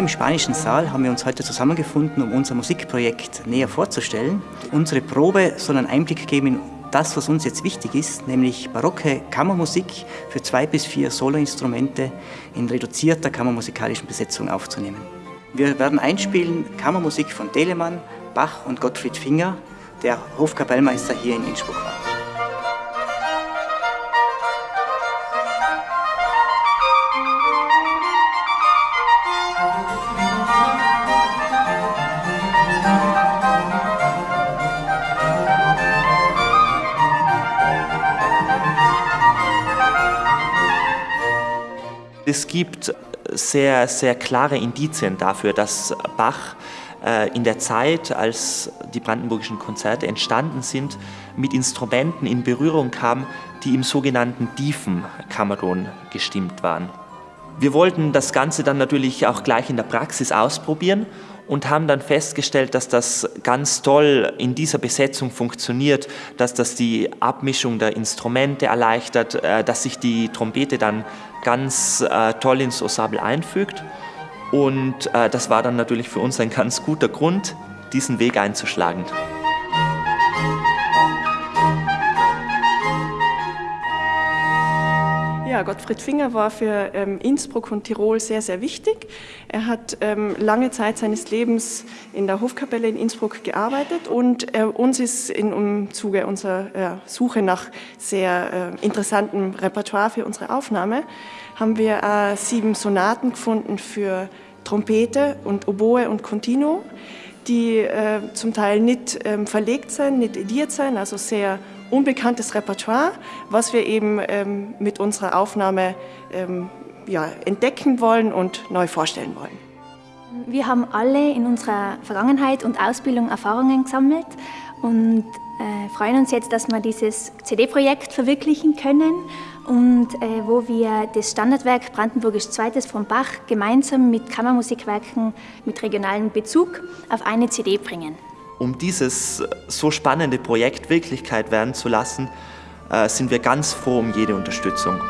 Hier im Spanischen Saal haben wir uns heute zusammengefunden, um unser Musikprojekt näher vorzustellen. Unsere Probe soll einen Einblick geben in das, was uns jetzt wichtig ist, nämlich barocke Kammermusik für zwei bis vier Soloinstrumente in reduzierter kammermusikalischen Besetzung aufzunehmen. Wir werden einspielen Kammermusik von Telemann, Bach und Gottfried Finger, der Hofkapellmeister hier in Innsbruck war. Es gibt sehr, sehr klare Indizien dafür, dass Bach äh, in der Zeit, als die brandenburgischen Konzerte entstanden sind, mit Instrumenten in Berührung kam, die im sogenannten tiefen Kamerun gestimmt waren. Wir wollten das Ganze dann natürlich auch gleich in der Praxis ausprobieren und haben dann festgestellt, dass das ganz toll in dieser Besetzung funktioniert, dass das die Abmischung der Instrumente erleichtert, äh, dass sich die Trompete dann ganz äh, toll ins Ensemble einfügt. Und äh, das war dann natürlich für uns ein ganz guter Grund, diesen Weg einzuschlagen. Ja, Gottfried Finger war für ähm, Innsbruck und Tirol sehr, sehr wichtig. Er hat ähm, lange Zeit seines Lebens in der Hofkapelle in Innsbruck gearbeitet und äh, uns ist im Zuge unserer äh, Suche nach sehr äh, interessantem Repertoire für unsere Aufnahme haben wir sieben Sonaten gefunden für Trompete und Oboe und Continuo, die zum Teil nicht ähm, verlegt sind, nicht ediert sind, also sehr unbekanntes Repertoire, was wir eben ähm, mit unserer Aufnahme ähm, ja, entdecken wollen und neu vorstellen wollen. Wir haben alle in unserer Vergangenheit und Ausbildung Erfahrungen gesammelt und äh, freuen uns jetzt, dass wir dieses CD-Projekt verwirklichen können und äh, wo wir das Standardwerk Brandenburgisch Zweites von Bach gemeinsam mit Kammermusikwerken mit regionalem Bezug auf eine CD bringen. Um dieses so spannende Projekt Wirklichkeit werden zu lassen, äh, sind wir ganz froh um jede Unterstützung.